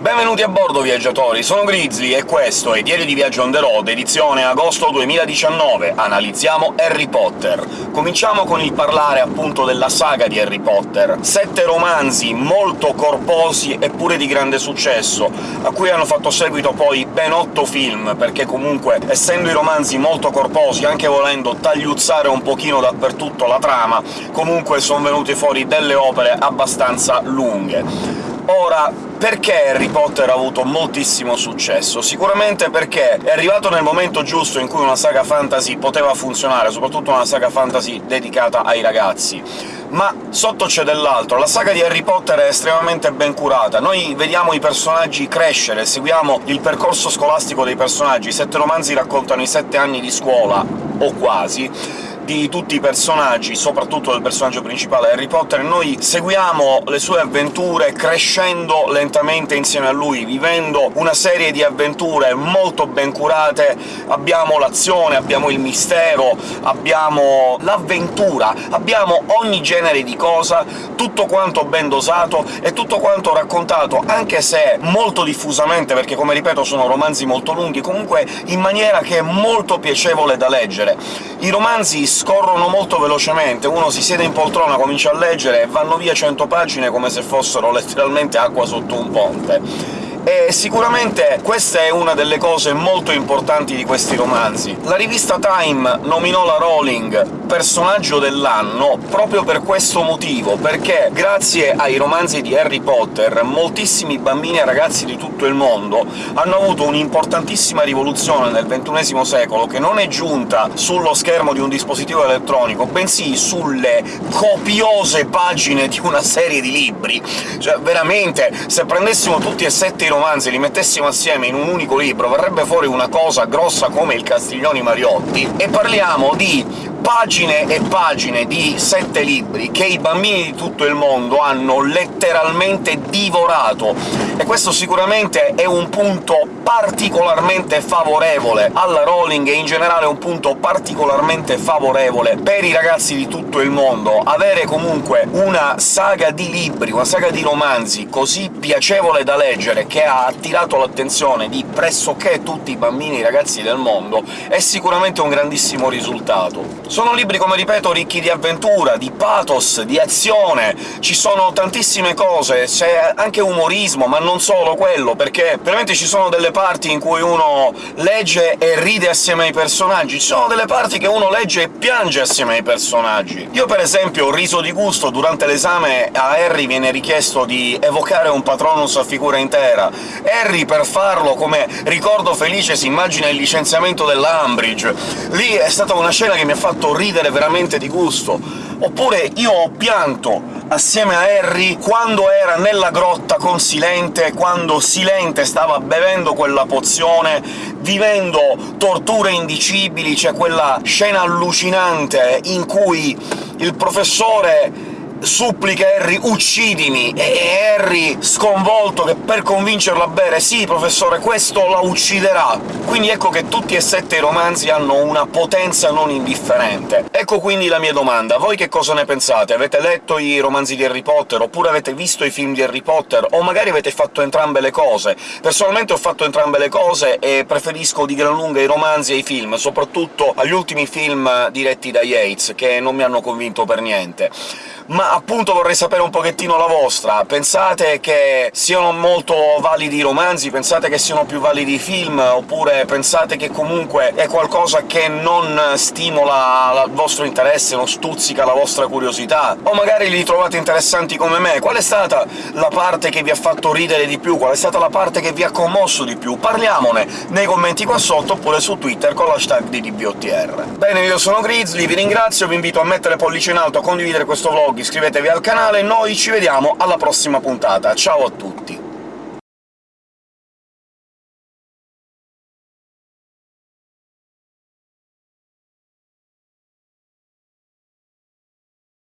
Benvenuti a bordo, viaggiatori! Sono Grizzly e questo è Diario di Viaggio on the road, edizione agosto 2019. Analizziamo Harry Potter. Cominciamo con il parlare appunto della saga di Harry Potter. Sette romanzi molto corposi eppure di grande successo, a cui hanno fatto seguito poi ben otto film, perché comunque, essendo i romanzi molto corposi, anche volendo tagliuzzare un pochino dappertutto la trama, comunque sono venute fuori delle opere abbastanza lunghe. Ora, perché Harry Potter ha avuto moltissimo successo? Sicuramente perché è arrivato nel momento giusto in cui una saga fantasy poteva funzionare, soprattutto una saga fantasy dedicata ai ragazzi. Ma sotto c'è dell'altro. La saga di Harry Potter è estremamente ben curata. Noi vediamo i personaggi crescere, seguiamo il percorso scolastico dei personaggi. I sette romanzi raccontano i sette anni di scuola, o quasi, di tutti i personaggi, soprattutto del personaggio principale Harry Potter, noi seguiamo le sue avventure crescendo lentamente insieme a lui, vivendo una serie di avventure molto ben curate, abbiamo l'azione, abbiamo il mistero, abbiamo l'avventura, abbiamo ogni genere di cosa, tutto quanto ben dosato e tutto quanto raccontato, anche se molto diffusamente, perché come ripeto sono romanzi molto lunghi, comunque in maniera che è molto piacevole da leggere. I romanzi scorrono molto velocemente, uno si siede in poltrona, comincia a leggere e vanno via cento pagine come se fossero letteralmente acqua sotto un ponte e sicuramente questa è una delle cose molto importanti di questi romanzi. La rivista Time nominò la Rowling personaggio dell'anno proprio per questo motivo, perché grazie ai romanzi di Harry Potter moltissimi bambini e ragazzi di tutto il mondo hanno avuto un'importantissima rivoluzione nel XXI secolo, che non è giunta sullo schermo di un dispositivo elettronico, bensì sulle copiose pagine di una serie di libri. Cioè, veramente, se prendessimo tutti e sette i romanzi e li mettessimo assieme in un unico libro, verrebbe fuori una cosa grossa come il Castiglioni Mariotti, e parliamo di pagine e pagine di sette libri che i bambini di tutto il mondo hanno letteralmente divorato, e questo sicuramente è un punto particolarmente favorevole alla Rowling e in generale un punto particolarmente favorevole per i ragazzi di tutto il mondo. Avere comunque una saga di libri, una saga di romanzi così piacevole da leggere, che ha attirato l'attenzione di pressoché tutti i bambini e i ragazzi del mondo, è sicuramente un grandissimo risultato. Sono libri, come ripeto, ricchi di avventura, di pathos, di azione, ci sono tantissime cose, c'è anche umorismo, ma non solo quello, perché veramente ci sono delle parti in cui uno legge e ride assieme ai personaggi, ci sono delle parti che uno legge e piange assieme ai personaggi. Io per esempio ho riso di gusto durante l'esame a Harry viene richiesto di evocare un Patronus a figura intera. Harry, per farlo, come ricordo felice, si immagina il licenziamento dell'Umbridge. Lì è stata una scena che mi ha fatto ridere veramente di gusto. Oppure io ho pianto assieme a Harry quando era nella grotta con Silente, quando Silente stava bevendo quella pozione, vivendo torture indicibili, c'è quella scena allucinante in cui il professore supplica Harry «uccidimi!» e Harry, sconvolto, che per convincerlo a bere «sì, professore, questo la ucciderà!» Quindi ecco che tutti e sette i romanzi hanno una potenza non indifferente. Ecco quindi la mia domanda. Voi che cosa ne pensate? Avete letto i romanzi di Harry Potter, oppure avete visto i film di Harry Potter, o magari avete fatto entrambe le cose? Personalmente ho fatto entrambe le cose e preferisco di gran lunga i romanzi ai film, soprattutto agli ultimi film diretti da Yates, che non mi hanno convinto per niente ma appunto vorrei sapere un pochettino la vostra. Pensate che siano molto validi i romanzi? Pensate che siano più validi i film? Oppure pensate che comunque è qualcosa che non stimola il vostro interesse, non stuzzica la vostra curiosità? O magari li trovate interessanti come me? Qual è stata la parte che vi ha fatto ridere di più? Qual è stata la parte che vi ha commosso di più? Parliamone nei commenti qua sotto, oppure su Twitter con l'hashtag di DBOTR. Bene, io sono Grizzly, vi ringrazio, vi invito a mettere pollice in alto, a condividere questo vlog, iscrivetevi al canale, noi ci vediamo alla prossima puntata. Ciao a tutti!